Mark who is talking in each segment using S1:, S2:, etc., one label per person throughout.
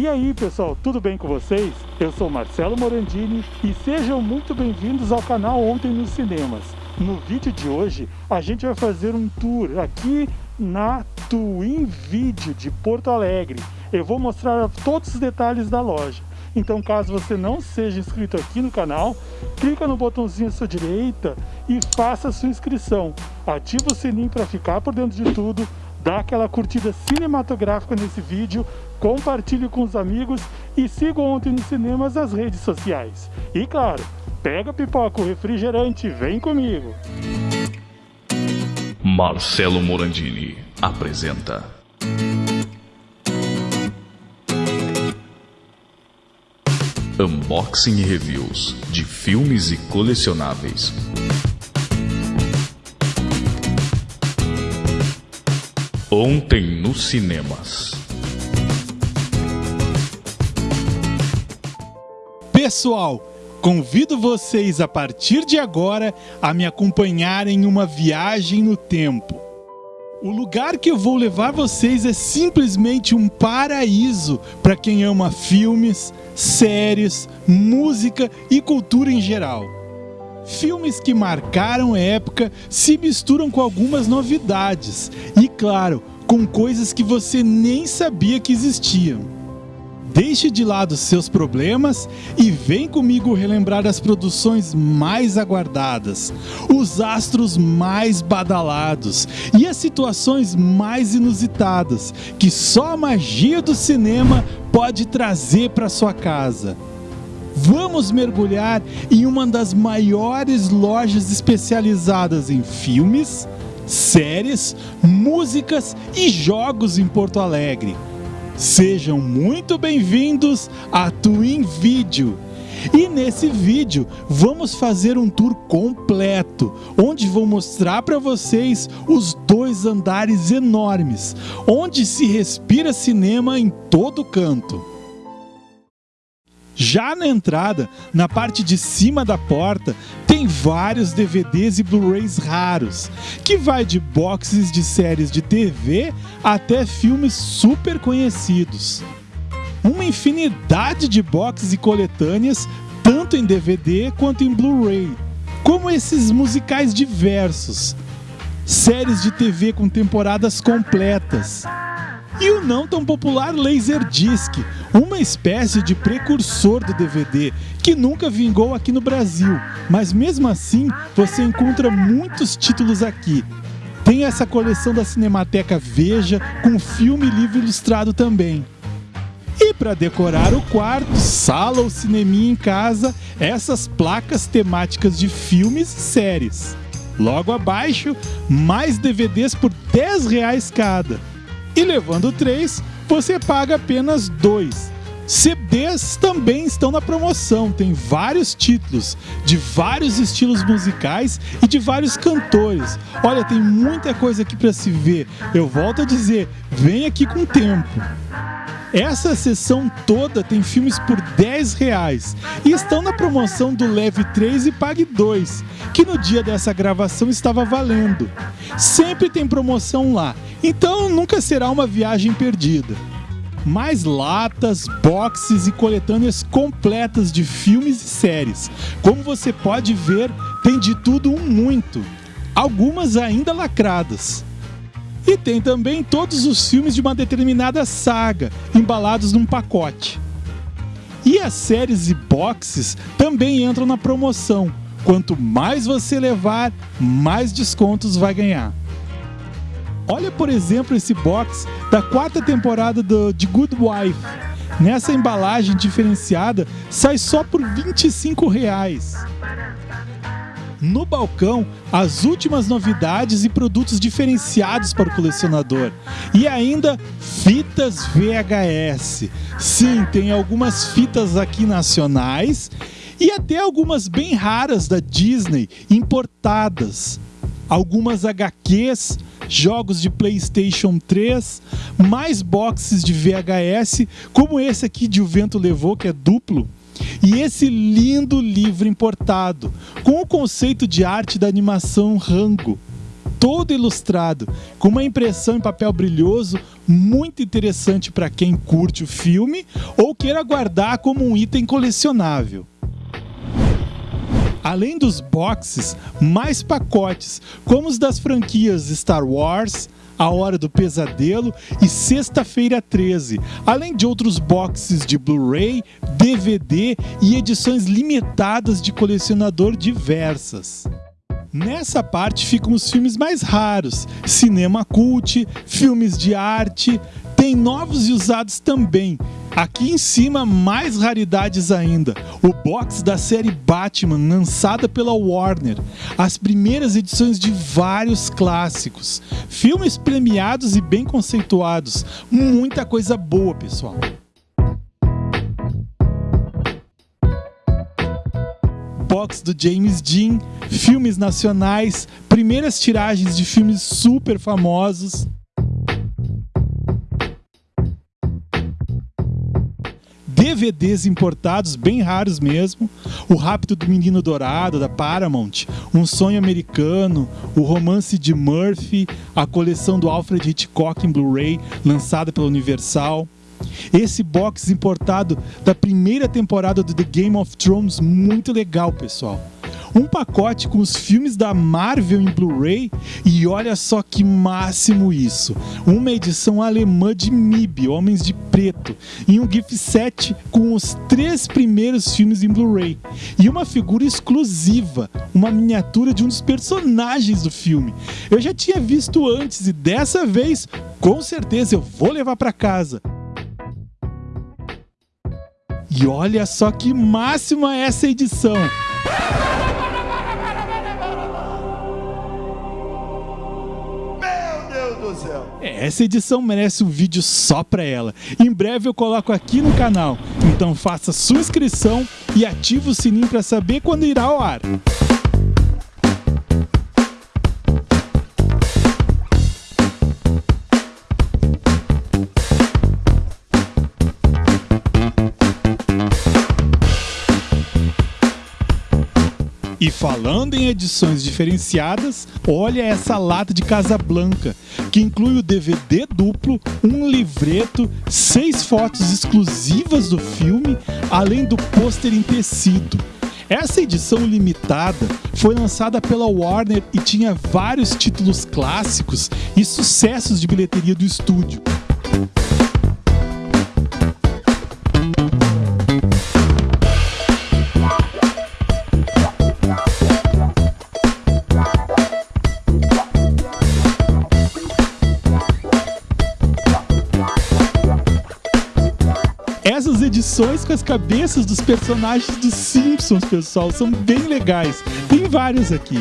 S1: E aí pessoal, tudo bem com vocês? Eu sou Marcelo Morandini e sejam muito bem-vindos ao canal Ontem nos Cinemas. No vídeo de hoje a gente vai fazer um tour aqui na Twin Video de Porto Alegre. Eu vou mostrar todos os detalhes da loja. Então caso você não seja inscrito aqui no canal, clica no botãozinho à sua direita e faça sua inscrição. Ativa o sininho para ficar por dentro de tudo dá aquela curtida cinematográfica nesse vídeo, compartilhe com os amigos e siga ontem nos cinemas as redes sociais. E claro, pega pipoca, o refrigerante, vem comigo!
S2: Marcelo Morandini apresenta Unboxing e Reviews de filmes e colecionáveis. Ontem nos cinemas.
S3: Pessoal, convido vocês a partir de agora a me acompanharem em uma viagem no tempo. O lugar que eu vou levar vocês é simplesmente um paraíso para quem ama filmes, séries, música e cultura em geral. Filmes que marcaram época se misturam com algumas novidades e, claro, com coisas que você nem sabia que existiam. Deixe de lado seus problemas e vem comigo relembrar as produções mais aguardadas, os astros mais badalados e as situações mais inusitadas que só a magia do cinema pode trazer para sua casa. Vamos mergulhar em uma das maiores lojas especializadas em filmes, séries, músicas e jogos em Porto Alegre. Sejam muito bem-vindos à Twin Video. E nesse vídeo vamos fazer um tour completo, onde vou mostrar para vocês os dois andares enormes, onde se respira cinema em todo canto. Já na entrada, na parte de cima da porta, tem vários DVDs e Blu-rays raros, que vai de boxes de séries de TV até filmes super conhecidos. Uma infinidade de boxes e coletâneas, tanto em DVD quanto em Blu-ray, como esses musicais diversos, séries de TV com temporadas completas, e o não tão popular Laserdisc, uma espécie de precursor do DVD que nunca vingou aqui no Brasil, mas mesmo assim você encontra muitos títulos aqui. Tem essa coleção da Cinemateca Veja com filme e livro ilustrado também. E para decorar o quarto, sala ou cineminha em casa, essas placas temáticas de filmes e séries. Logo abaixo, mais DVDs por 10 reais cada. E levando 3, você paga apenas 2. CDs também estão na promoção, tem vários títulos, de vários estilos musicais e de vários cantores. Olha, tem muita coisa aqui para se ver. Eu volto a dizer, vem aqui com tempo. Essa sessão toda tem filmes por 10 reais e estão na promoção do Leve 3 e Pague 2, que no dia dessa gravação estava valendo. Sempre tem promoção lá, então nunca será uma viagem perdida. Mais latas, boxes e coletâneas completas de filmes e séries. Como você pode ver, tem de tudo um muito. Algumas ainda lacradas. E tem também todos os filmes de uma determinada saga, embalados num pacote. E as séries e boxes também entram na promoção. Quanto mais você levar, mais descontos vai ganhar. Olha, por exemplo, esse box da quarta temporada do, de Good Wife. Nessa embalagem diferenciada, sai só por 25 reais. No balcão, as últimas novidades e produtos diferenciados para o colecionador. E ainda fitas VHS. Sim, tem algumas fitas aqui nacionais e até algumas bem raras da Disney importadas. Algumas HQs, jogos de PlayStation 3, mais boxes de VHS, como esse aqui de O Vento Levou, que é duplo e esse lindo livro importado, com o conceito de arte da animação Rango. todo ilustrado, com uma impressão em papel brilhoso muito interessante para quem curte o filme ou queira guardar como um item colecionável. Além dos boxes, mais pacotes, como os das franquias Star Wars, A Hora do Pesadelo e Sexta-feira 13, além de outros boxes de Blu-ray, DVD e edições limitadas de colecionador diversas. Nessa parte ficam os filmes mais raros, cinema cult, filmes de arte, tem novos e usados também. Aqui em cima, mais raridades ainda. O box da série Batman, lançada pela Warner. As primeiras edições de vários clássicos. Filmes premiados e bem conceituados. Muita coisa boa, pessoal. box do James Dean, filmes nacionais, primeiras tiragens de filmes super famosos. DVDs importados, bem raros mesmo. O Rápido do Menino Dourado, da Paramount. Um Sonho Americano. O Romance de Murphy. A coleção do Alfred Hitchcock em Blu-ray, lançada pela Universal. Esse box importado da primeira temporada do The Game of Thrones, muito legal, pessoal. Um pacote com os filmes da Marvel em Blu-ray e olha só que máximo isso. Uma edição alemã de MIB, Homens de Preto, e um gift set com os três primeiros filmes em Blu-ray. E uma figura exclusiva, uma miniatura de um dos personagens do filme. Eu já tinha visto antes e dessa vez, com certeza eu vou levar para casa. E olha só que máxima essa edição! Essa edição merece um vídeo só pra ela. Em breve eu coloco aqui no canal. Então faça sua inscrição e ative o sininho para saber quando irá ao ar. E falando em edições diferenciadas, olha essa lata de Casablanca, que inclui o DVD duplo, um livreto, seis fotos exclusivas do filme, além do pôster em tecido. Essa edição limitada foi lançada pela Warner e tinha vários títulos clássicos e sucessos de bilheteria do estúdio. Essas edições com as cabeças dos personagens dos Simpsons, pessoal, são bem legais. Tem vários aqui.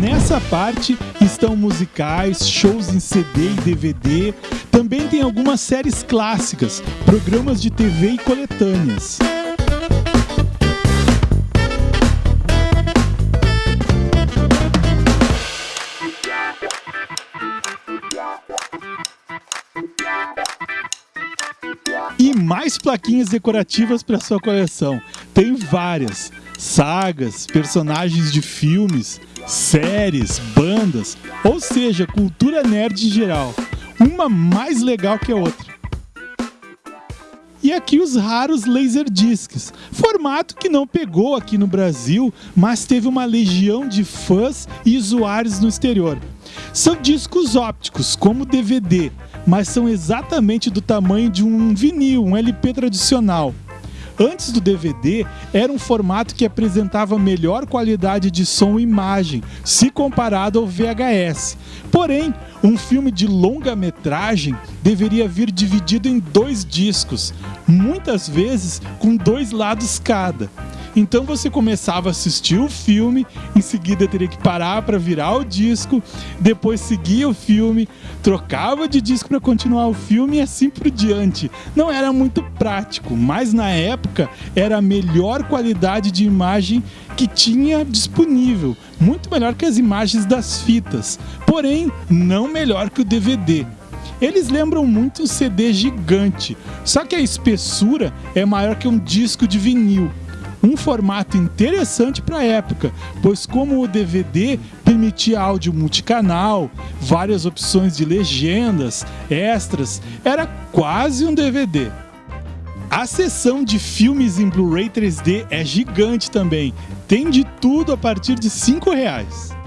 S3: Nessa parte estão musicais, shows em CD e DVD. Também tem algumas séries clássicas, programas de TV e coletâneas. Mais plaquinhas decorativas para sua coleção. Tem várias sagas, personagens de filmes, séries, bandas, ou seja, cultura nerd em geral. Uma mais legal que a outra. E aqui os raros Laserdiscs, formato que não pegou aqui no Brasil, mas teve uma legião de fãs e usuários no exterior. São discos ópticos, como DVD, mas são exatamente do tamanho de um vinil, um LP tradicional. Antes do DVD, era um formato que apresentava melhor qualidade de som e imagem, se comparado ao VHS. Porém, um filme de longa-metragem deveria vir dividido em dois discos, muitas vezes com dois lados cada. Então você começava a assistir o filme, em seguida teria que parar para virar o disco, depois seguia o filme, trocava de disco para continuar o filme e assim por diante. Não era muito prático, mas na época era a melhor qualidade de imagem que tinha disponível, muito melhor que as imagens das fitas, porém não melhor que o DVD. Eles lembram muito um CD gigante, só que a espessura é maior que um disco de vinil. Um formato interessante para a época, pois como o DVD permitia áudio multicanal, várias opções de legendas, extras, era quase um DVD. A seção de filmes em Blu-ray 3D é gigante também, tem de tudo a partir de 5 reais.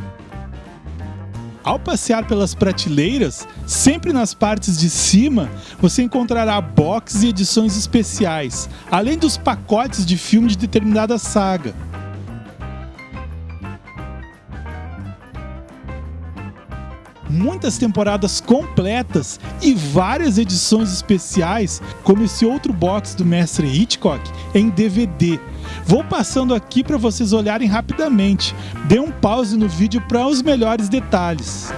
S3: Ao passear pelas prateleiras, sempre nas partes de cima, você encontrará boxes e edições especiais, além dos pacotes de filme de determinada saga. Muitas temporadas completas e várias edições especiais, como esse outro box do mestre Hitchcock em DVD. Vou passando aqui para vocês olharem rapidamente. Dê um pause no vídeo para os melhores detalhes.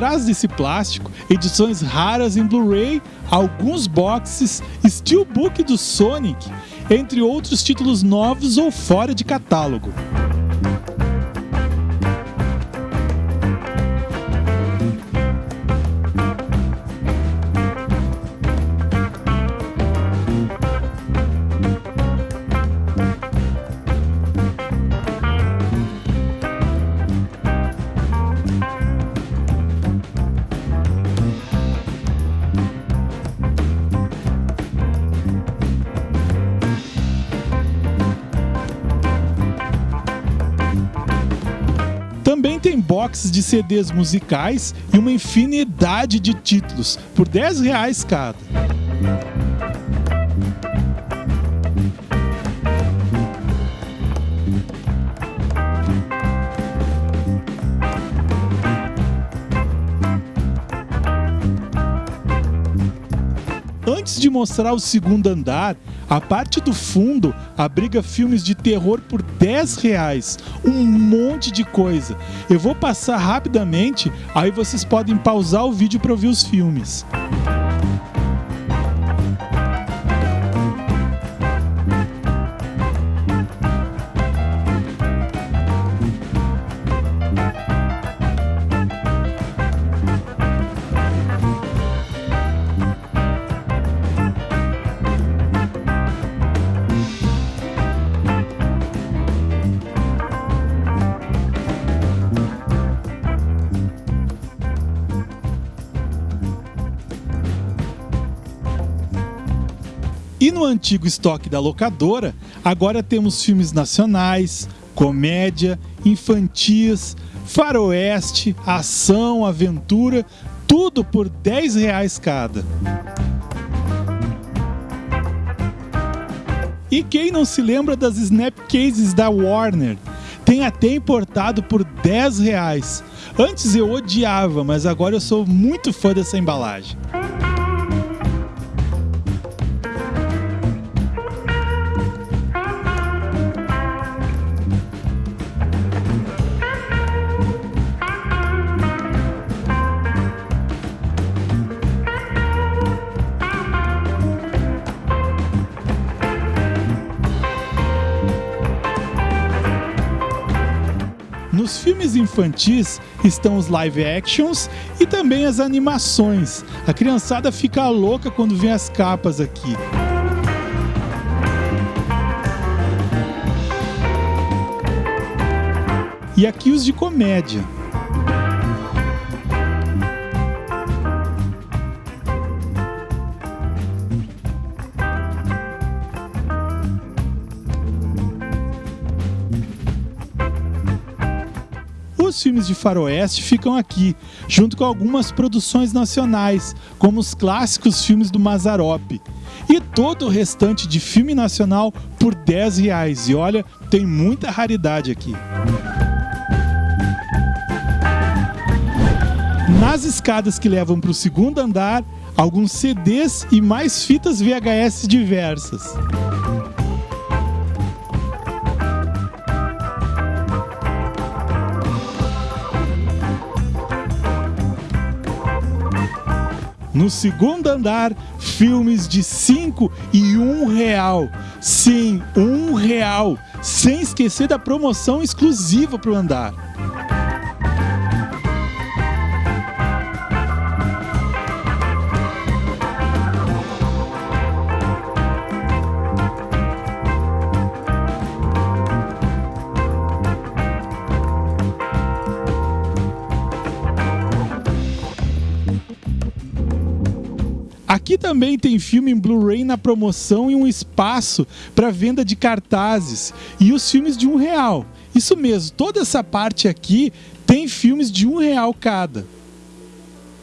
S3: Atrás desse plástico, edições raras em Blu-ray, alguns boxes, steelbook do Sonic, entre outros títulos novos ou fora de catálogo. Boxes de CDs musicais e uma infinidade de títulos, por 10 reais cada. Antes de mostrar o segundo andar, a parte do fundo abriga filmes de terror por 10 reais. Um monte de coisa. Eu vou passar rapidamente, aí vocês podem pausar o vídeo para ouvir os filmes. No antigo estoque da locadora, agora temos filmes nacionais, comédia, infantis, faroeste, ação, aventura, tudo por 10 reais cada. E quem não se lembra das Snapcases da Warner? Tem até importado por 10 reais. Antes eu odiava, mas agora eu sou muito fã dessa embalagem. Nos filmes infantis estão os live actions e também as animações. A criançada fica louca quando vê as capas aqui. E aqui os de comédia. De faroeste ficam aqui, junto com algumas produções nacionais, como os clássicos filmes do Mazarop. E todo o restante de filme nacional por 10 reais. E olha, tem muita raridade aqui. Nas escadas que levam para o segundo andar, alguns CDs e mais fitas VHS diversas. No segundo andar, filmes de 5 e 1 um real. Sim, um real. Sem esquecer da promoção exclusiva para o andar. Também tem filme em Blu-ray na promoção e um espaço para venda de cartazes e os filmes de um real. Isso mesmo, toda essa parte aqui tem filmes de um real cada.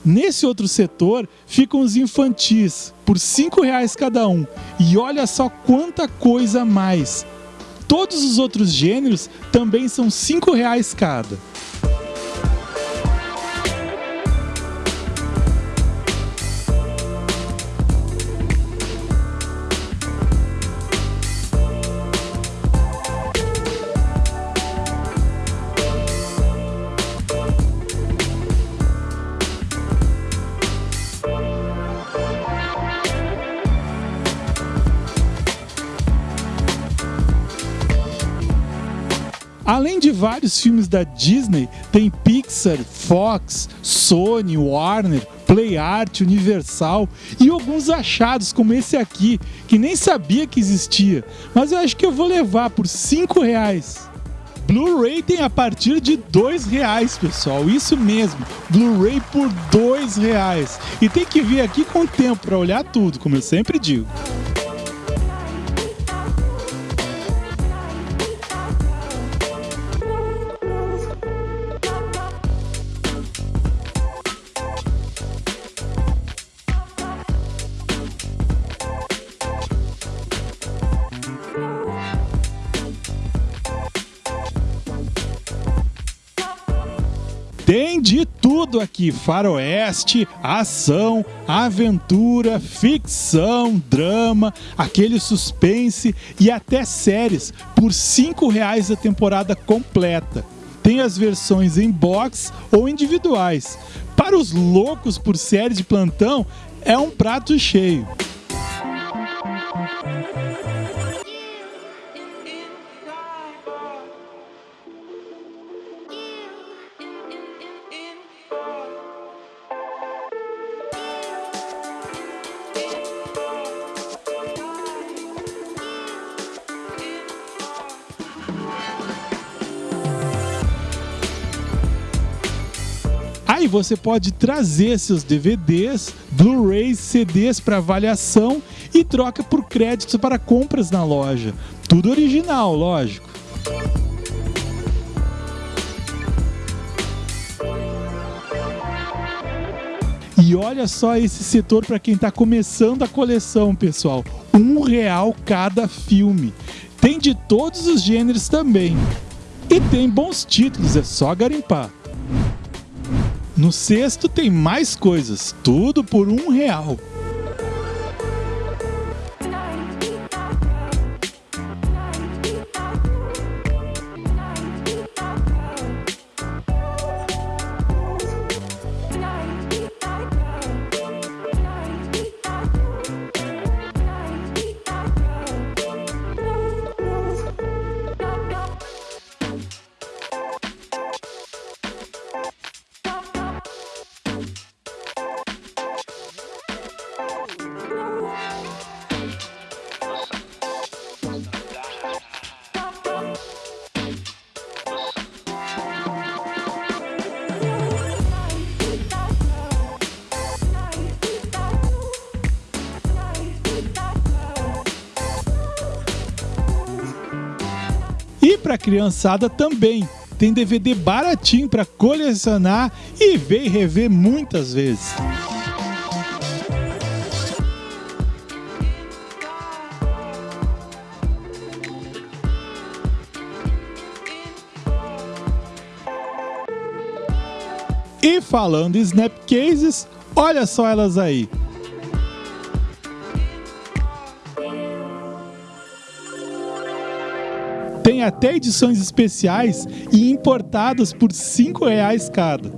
S3: Nesse outro setor ficam os infantis por cinco reais cada um e olha só quanta coisa a mais. Todos os outros gêneros também são cinco reais cada. Além de vários filmes da Disney, tem Pixar, Fox, Sony, Warner, PlayArt, Universal e alguns achados como esse aqui, que nem sabia que existia, mas eu acho que eu vou levar por 5 reais. Blu-ray tem a partir de dois reais, pessoal. Isso mesmo, Blu-ray por dois reais. E tem que vir aqui com tempo para olhar tudo, como eu sempre digo. Tudo aqui: faroeste, ação, aventura, ficção, drama, aquele suspense e até séries por R$ reais a temporada completa. Tem as versões em box ou individuais. Para os loucos por séries de plantão, é um prato cheio. Você pode trazer seus DVDs, Blu-rays, CDs para avaliação e troca por créditos para compras na loja. Tudo original, lógico. E olha só esse setor para quem está começando a coleção, pessoal. Um real cada filme. Tem de todos os gêneros também. E tem bons títulos, é só garimpar. No sexto tem mais coisas, tudo por um real. Criançada também
S4: tem DVD baratinho para colecionar e ver e rever muitas vezes. E falando em Snapcases, olha só elas aí. Tem até edições especiais e importadas por R$ reais cada.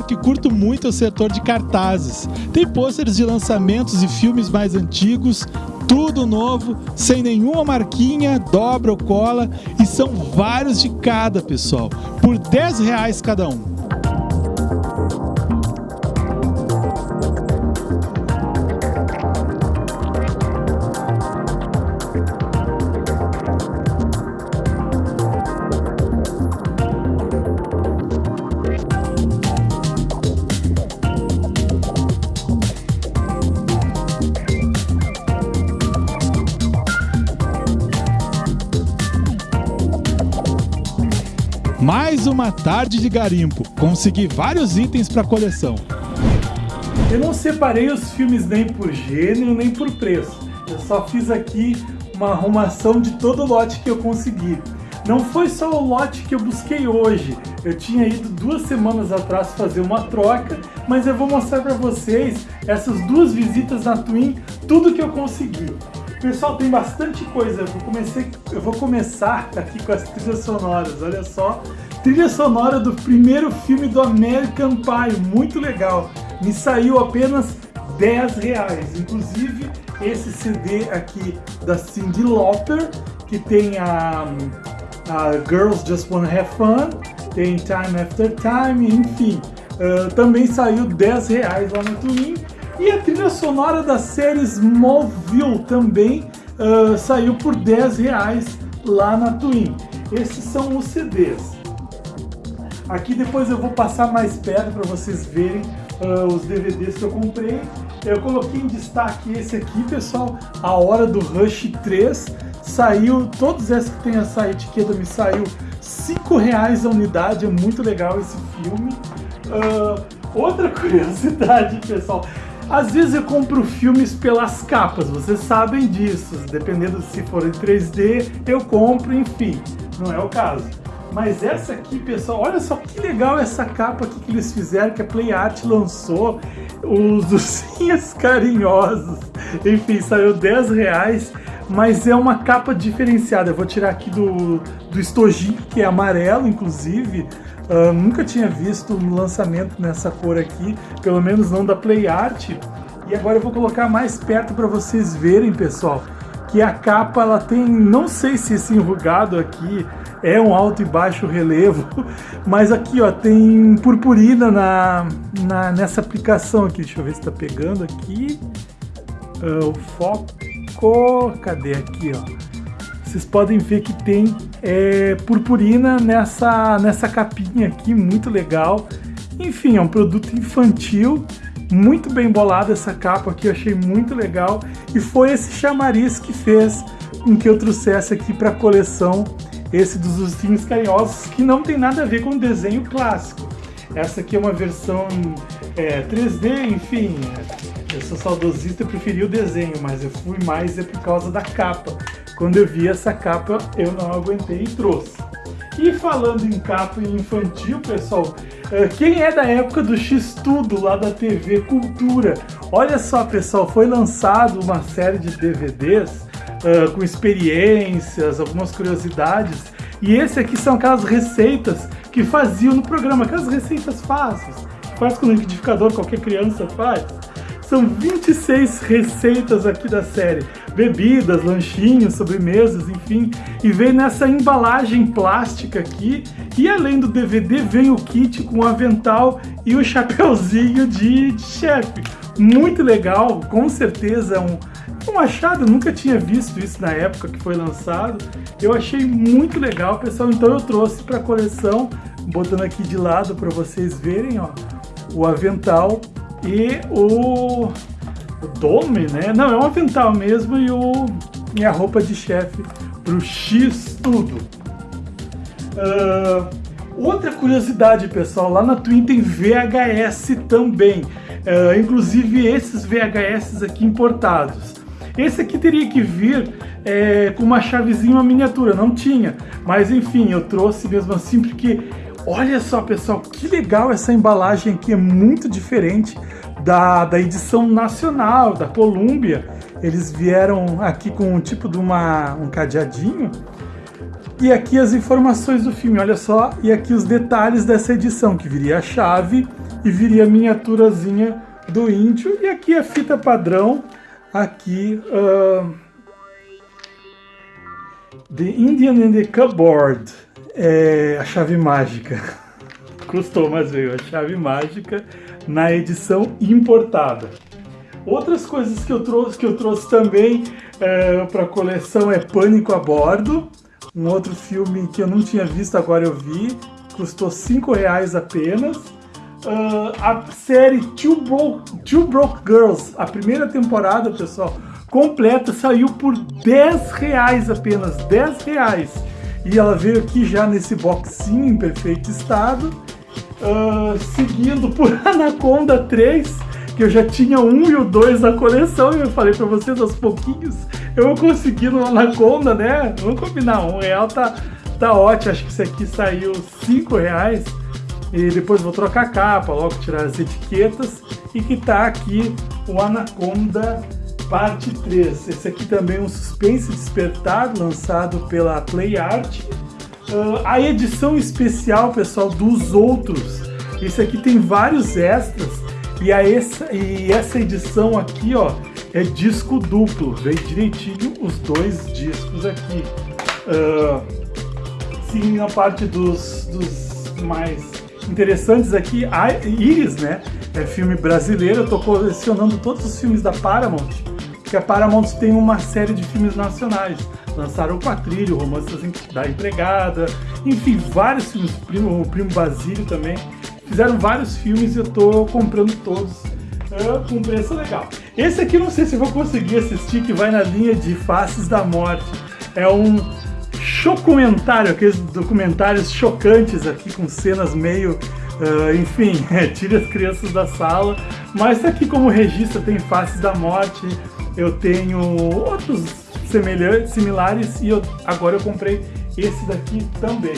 S4: Que curto muito é o setor de cartazes. Tem pôsteres de lançamentos e filmes mais antigos, tudo novo, sem nenhuma marquinha, dobra ou cola, e são vários de cada, pessoal, por 10 reais cada um. Mais uma tarde de garimpo. Consegui vários itens para coleção.
S3: Eu não separei os filmes nem por gênero nem por preço. Eu só fiz aqui uma arrumação de todo o lote que eu consegui. Não foi só o lote que eu busquei hoje. Eu tinha ido duas semanas atrás fazer uma troca, mas eu vou mostrar para vocês essas duas visitas na Twin, tudo que eu consegui. Pessoal, tem bastante coisa. Eu vou, comecei, eu vou começar aqui com as trilhas sonoras. Olha só, trilha sonora do primeiro filme do American Pie, muito legal. Me saiu apenas 10 reais. Inclusive, esse CD aqui da Cyndi Lauper, que tem a, a Girls Just Wanna Have Fun, tem Time After Time, enfim. Uh, também saiu 10 reais lá no Twin. E a trilha sonora da série Smallville também uh, saiu por 10 reais lá na Twin. Esses são os CDs. Aqui depois eu vou passar mais perto para vocês verem uh, os DVDs que eu comprei. Eu coloquei em destaque esse aqui, pessoal, A Hora do Rush 3. Saiu, todos esses que tem essa etiqueta me saiu 5 reais a unidade, é muito legal esse filme. Uh, outra curiosidade, pessoal, às vezes eu compro filmes pelas capas, vocês sabem disso. Dependendo se for em 3D, eu compro, enfim. Não é o caso. Mas essa aqui, pessoal, olha só que legal essa capa aqui que eles fizeram, que a Play Art lançou. Os ursinhos carinhosos. Enfim, saiu 10 reais. Mas é uma capa diferenciada. Eu vou tirar aqui do, do estojinho, que é amarelo, inclusive. Uh, nunca tinha visto um lançamento nessa cor aqui, pelo menos não da Play Art. E agora eu vou colocar mais perto para vocês verem, pessoal, que a capa ela tem, não sei se esse enrugado aqui é um alto e baixo relevo, mas aqui ó, tem purpurina na, na nessa aplicação aqui. Deixa eu ver se está pegando aqui. Uh, o foco, cadê aqui ó? Vocês podem ver que tem é, purpurina nessa, nessa capinha aqui, muito legal. Enfim, é um produto infantil, muito bem bolado essa capa aqui, eu achei muito legal. E foi esse chamariz que fez com que eu trouxesse aqui para a coleção esse dos ursinhos carinhosos, que não tem nada a ver com o desenho clássico. Essa aqui é uma versão é, 3D, enfim, eu sou saudosista, preferi o desenho, mas eu fui mais é por causa da capa. Quando eu vi essa capa, eu não aguentei e trouxe. E falando em capa infantil, pessoal, é, quem é da época do X-Tudo lá da TV Cultura? Olha só, pessoal, foi lançado uma série de DVDs uh, com experiências, algumas curiosidades. E esse aqui são aquelas receitas que faziam no programa, aquelas receitas fáceis, faz com o liquidificador, qualquer criança faz. São 26 receitas aqui da série. bebidas, lanchinhos, sobremesas, enfim. E vem nessa embalagem plástica aqui. E além do DVD, vem o kit com o avental e o chapeuzinho de, chefe. Muito legal, com certeza é um, um achado, nunca tinha visto isso na época que foi lançado. Eu achei muito legal, pessoal, então eu trouxe para a coleção, botando aqui de lado para vocês verem, ó, o avental e o, o dome, né? Não, é um avental mesmo e, o, e a roupa de chefe pro X tudo. Uh, outra curiosidade, pessoal, lá na Twin tem VHS também. Uh, inclusive esses VHS aqui importados. Esse aqui teria que vir é, com uma chavezinha, uma miniatura, não tinha. Mas enfim, eu trouxe mesmo assim porque olha só pessoal, que legal essa embalagem aqui, é muito diferente da, da edição nacional, da Columbia. Eles vieram aqui com um tipo de uma, um cadeadinho. E aqui as informações do filme, olha só. E aqui os detalhes dessa edição, que viria a chave e viria a miniaturazinha do índio. E aqui a fita padrão, aqui... Uh, The Indian in the Cupboard, é a chave mágica. Custou, mas veio a chave mágica na edição importada. Outras coisas que eu trouxe, que eu trouxe também é, para a coleção é Pânico a Bordo, um outro filme que eu não tinha visto, agora eu vi, custou 5 reais apenas. Uh, a série Two Broke, Two Broke Girls, a primeira temporada, pessoal, completa, saiu por 10 reais apenas, 10 reais. E ela veio aqui já nesse boxinho em perfeito estado. Uh, seguindo por Anaconda 3, que eu já tinha um e o dois na coleção, e eu falei para vocês aos pouquinhos, eu vou conseguir no Anaconda, né? Vamos combinar, um real tá, tá ótimo, acho que esse aqui saiu cinco reais, e depois vou trocar a capa, logo tirar as etiquetas, e que tá aqui o Anaconda parte 3. Esse aqui também é um Suspense Despertar, lançado pela Play Art, Uh, a edição especial, pessoal, dos outros. Esse aqui tem vários extras e, a essa, e essa edição aqui, ó, é disco duplo. Vem direitinho os dois discos aqui. Uh, sim, na parte dos, dos mais interessantes aqui, a Iris, né? É filme brasileiro. Eu tô colecionando todos os filmes da Paramount, porque a Paramount tem uma série de filmes nacionais. Lançaram o Quatrilho, Romances da Empregada, enfim, vários filmes, o Primo, o Primo Basílio também, fizeram vários filmes e eu tô comprando todos. Com preço legal. Esse aqui não sei se vou conseguir assistir, que vai na linha de Faces da Morte, é um chocumentário, aqueles documentários chocantes aqui com cenas meio Uh, enfim, é, tire as crianças da sala, mas tá aqui como registro tem Faces da Morte, eu tenho outros semelhantes, similares e eu, agora eu comprei esse daqui também.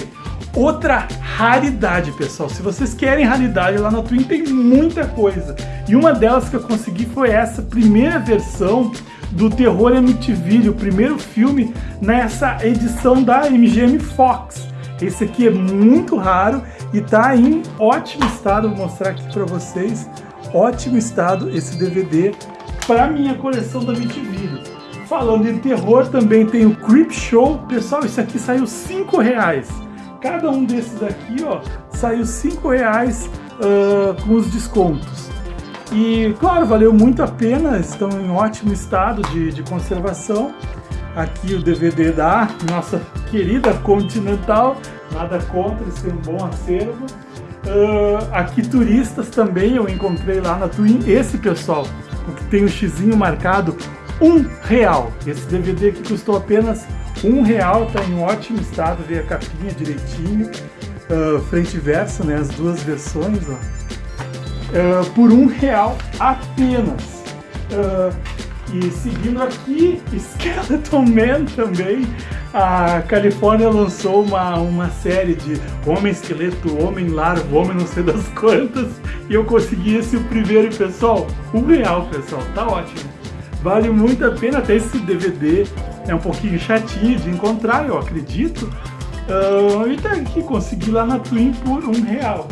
S3: Outra raridade, pessoal. Se vocês querem raridade, lá na Twin tem muita coisa. E uma delas que eu consegui foi essa primeira versão do Terror MTV, o primeiro filme nessa edição da MGM Fox. Esse aqui é muito raro e tá em ótimo estado. Vou mostrar aqui para vocês. Ótimo estado esse DVD para minha coleção da MTV. Falando em terror, também tem o Creep Show. Pessoal, isso aqui saiu 5 reais. Cada um desses aqui, ó, saiu 5 reais uh, com os descontos. E, claro, valeu muito a pena, estão em ótimo estado de, de conservação. Aqui o DVD da nossa querida Continental, nada contra, eles têm um bom acervo. Uh, aqui turistas também eu encontrei lá na Twin. Esse pessoal, o que tem o um xizinho marcado, um real. Esse DVD aqui custou apenas um real, tá em ótimo estado, veio a capinha direitinho, uh, frente e verso, né, as duas versões, ó. Uh, por um real apenas. Uh, e seguindo aqui, Skeleton Man também, a Califórnia lançou uma, uma série de Homem Esqueleto, Homem Larvo, Homem não sei das quantas, e eu consegui esse o primeiro, pessoal, um real, pessoal, tá ótimo. Vale muito a pena, até esse DVD é um pouquinho chatinho de encontrar, eu acredito. Uh, e tá aqui, consegui lá na Twin por um real.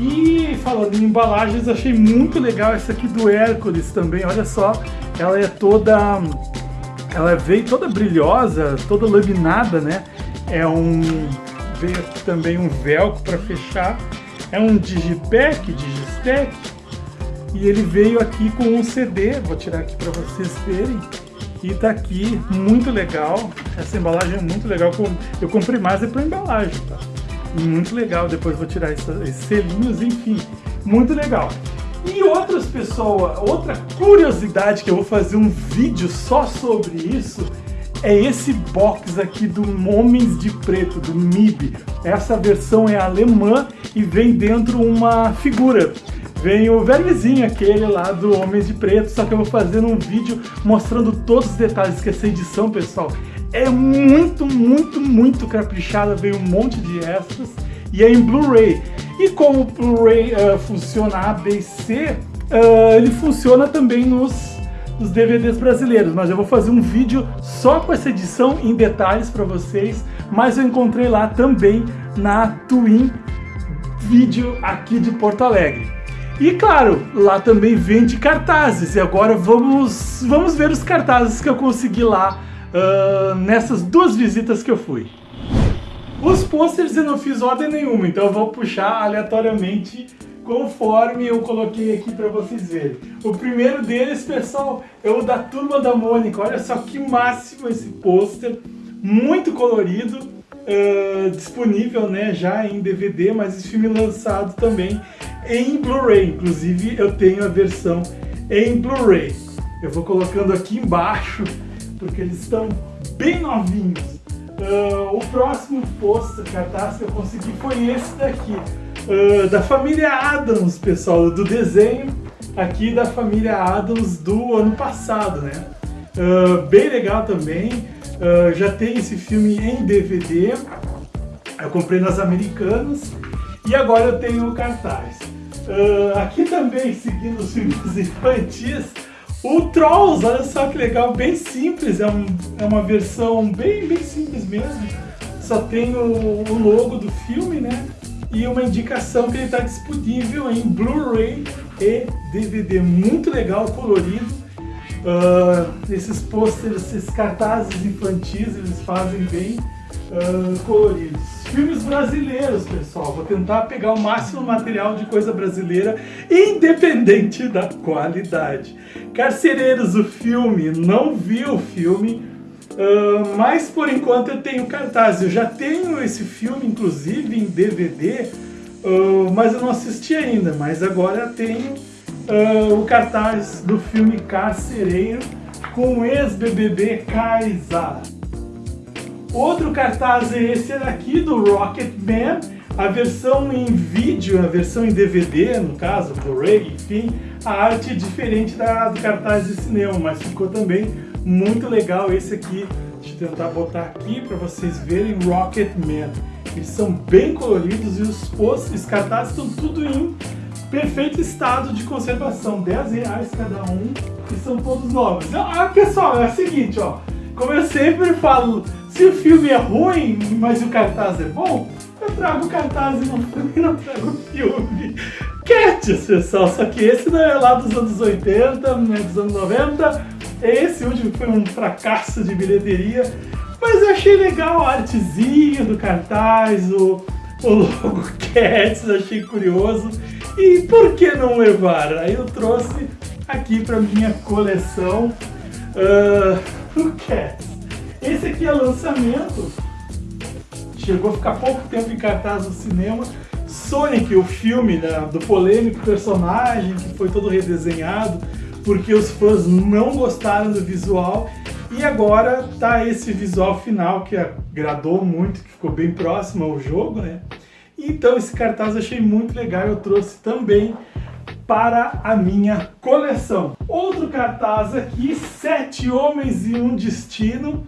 S3: E falando em embalagens, achei muito legal essa aqui do Hércules também, olha só. Ela é toda ela veio toda brilhosa, toda laminada, né? É um veio aqui também um velcro para fechar. É um digipack, digistack. E ele veio aqui com um CD, vou tirar aqui para vocês verem. E tá aqui, muito legal. Essa embalagem é muito legal. Eu comprei mais é para embalagem, tá? Muito legal. Depois vou tirar esses selinhos, enfim. Muito legal. E outras pessoas, outra curiosidade que eu vou fazer um vídeo só sobre isso é esse box aqui do Homens de Preto, do MIB. Essa versão é alemã e vem dentro uma figura. Vem o vermezinho aquele lá do Homens de Preto, só que eu vou fazer um vídeo mostrando todos os detalhes, que essa edição, pessoal, é muito, muito, muito caprichada, vem um monte de extras e é em Blu-ray. E como o Blu-ray uh, funciona A, B e C, uh, ele funciona também nos, nos DVDs brasileiros, mas eu vou fazer um vídeo só com essa edição em detalhes para vocês, mas eu encontrei lá também na Twin Video aqui de Porto Alegre. E claro, lá também vende cartazes, e agora vamos, vamos ver os cartazes que eu consegui lá uh, nessas duas visitas que eu fui. Os pôsteres eu não fiz ordem nenhuma, então eu vou puxar aleatoriamente conforme eu coloquei aqui para vocês verem. O primeiro deles, pessoal, é o da Turma da Mônica. Olha só que máximo esse pôster, muito colorido, uh, disponível né, já em DVD, mas esse filme lançado também em Blu-ray. Inclusive eu tenho a versão em Blu-ray. Eu vou colocando aqui embaixo, porque eles estão bem novinhos. Uh, o próximo post cartaz que eu consegui foi esse daqui, uh, da família Adams, pessoal, do desenho aqui da família Adams do ano passado, né? Uh, bem legal também, já tem esse filme em DVD, eu comprei nas Americanas e agora eu tenho o cartaz. aqui também, seguindo os filmes infantis, o Trolls, olha só que legal, bem simples, é, um, é uma versão bem, bem simples mesmo. Só tem o, o logo do filme, né? E uma indicação que ele está disponível em Blu-ray e DVD. Muito legal, colorido. Uh, esses pôsteres, esses cartazes infantis, eles fazem bem uh, coloridos. Filmes brasileiros, pessoal. Vou tentar pegar o máximo material de coisa brasileira, independente da qualidade. Carcereiros, o filme. Não vi o filme, uh, mas por enquanto eu tenho cartaz. Eu já tenho esse filme, inclusive, em DVD, uh, mas eu não assisti ainda. Mas agora tenho uh, o cartaz do filme Carcereiro com o ex-BBB Kaysar. Outro cartaz é esse aqui do Rocketman, a versão em vídeo, a versão em DVD, no caso, Blu-ray, enfim, a arte é diferente da, do cartaz de cinema, mas ficou também muito legal esse aqui. Deixa eu tentar botar aqui para vocês verem Rocketman. Eles são bem coloridos e os os cartazes estão tudo em perfeito estado de conservação, 10 reais cada um e são todos novos. Ah, pessoal, é o seguinte, ó, como eu sempre falo, se o filme é ruim, mas o cartaz é bom, eu trago o cartaz e não, não trago o filme. Cats, pessoal, só que esse não é lá dos anos 80, não é dos anos 90. Esse último foi um fracasso de bilheteria, mas eu achei legal a artezinha do cartaz, o, o logo Cats, achei curioso. E por que não levar? Aí eu trouxe aqui para minha coleção uh, Esse aqui é lançamento, chegou a ficar pouco tempo em cartaz no cinema. Sonic, o filme né, do polêmico personagem que foi todo redesenhado porque os fãs não gostaram do visual e agora tá esse visual final que agradou muito, que ficou bem próximo ao jogo, né? Então esse cartaz eu achei muito legal, eu trouxe também para a minha coleção. Outro cartaz aqui, Sete Homens e um Destino.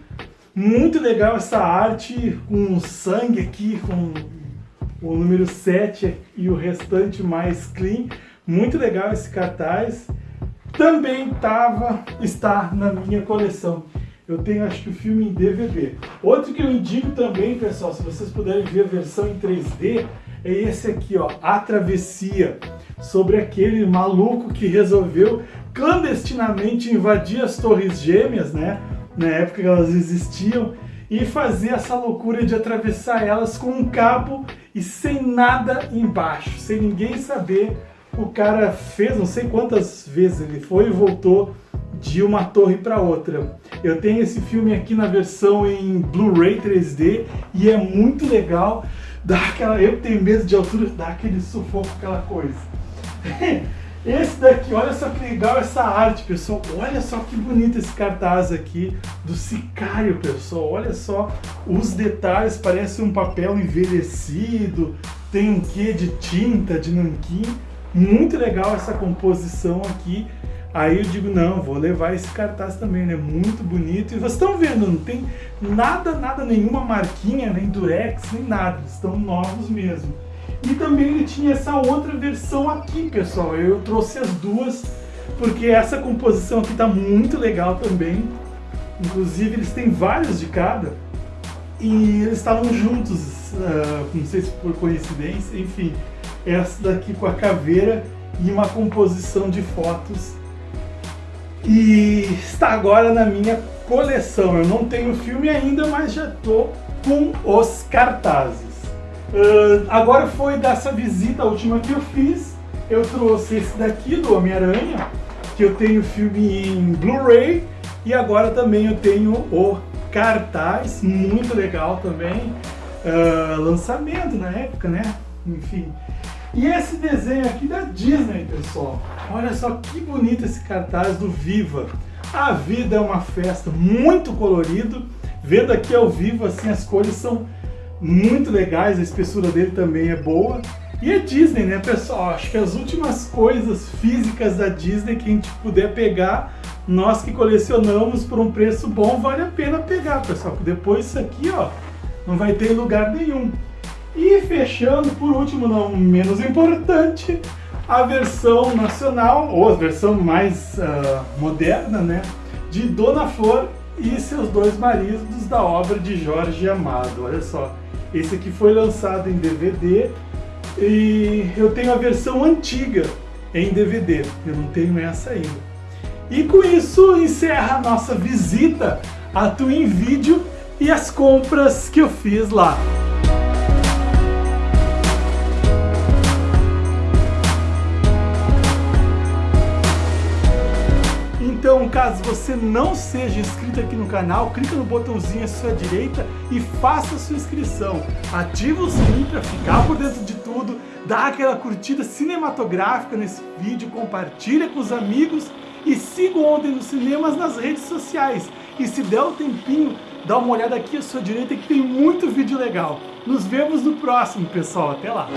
S3: Muito legal essa arte com sangue aqui, com o número 7 e o restante mais clean. Muito legal esse cartaz. Também tava, está na minha coleção. Eu tenho acho que o filme em DVD. Outro que eu indico também, pessoal, se vocês puderem ver a versão em 3D, é esse aqui, ó, A Travessia, sobre aquele maluco que resolveu clandestinamente invadir as Torres Gêmeas, né? na época que elas existiam, e fazer essa loucura de atravessar elas com um cabo e sem nada embaixo, sem ninguém saber. O cara fez, não sei quantas vezes ele foi e voltou de uma torre para outra. Eu tenho esse filme aqui na versão em Blu-ray 3D e é muito legal. Dá aquela, eu tenho medo de altura, dá aquele sufoco, aquela coisa. Esse daqui, olha só que legal essa arte, pessoal. Olha só que bonito esse cartaz aqui do Sicário, pessoal. Olha só os detalhes, parece um papel envelhecido, tem um quê de tinta, de nanquim. Muito legal essa composição aqui. Aí eu digo, não, vou levar esse cartaz também, né? Muito bonito. E vocês estão vendo, não tem nada, nada, nenhuma marquinha, nem durex, nem nada. Estão novos mesmo. E também ele tinha essa outra versão aqui, pessoal. Eu trouxe as duas, porque essa composição aqui tá muito legal também. Inclusive, eles têm vários de cada. E eles estavam juntos, uh, não sei se por coincidência, enfim. Essa daqui com a caveira e uma composição de fotos. E está agora na minha coleção. Eu não tenho filme ainda, mas já estou com os cartazes. Uh, agora foi dessa visita última que eu fiz, eu trouxe esse daqui do Homem-Aranha, que eu tenho filme em Blu-ray, e agora também eu tenho o cartaz, muito legal também, uh, lançamento na época, né? Enfim. E esse desenho aqui da Disney, pessoal, olha só que bonito esse cartaz do Viva. A vida é uma festa, muito colorido, vendo aqui ao vivo, assim, as cores são muito legais, a espessura dele também é boa. E a Disney, né, pessoal? Acho que as últimas coisas físicas da Disney que a gente puder pegar, nós que colecionamos por um preço bom, vale a pena pegar, pessoal. Porque depois isso aqui, ó, não vai ter lugar nenhum. E fechando, por último, não menos importante, a versão nacional, ou a versão mais uh, moderna, né, de Dona Flor e seus dois maridos da obra de Jorge Amado. Olha só, esse aqui foi lançado em DVD e eu tenho a versão antiga em DVD, eu não tenho essa ainda. E com isso encerra a nossa visita a Twin Video e as compras que eu fiz lá. Então, caso você não seja inscrito aqui no canal, clica no botãozinho à sua direita e faça a sua inscrição. Ativa o sininho para ficar por dentro de tudo, dá aquela curtida cinematográfica nesse vídeo, compartilha com os amigos e siga o Ontem nos Cinemas nas redes sociais. E se der um tempinho, dá uma olhada aqui à sua direita que tem muito vídeo legal. Nos vemos no próximo, pessoal. Até lá!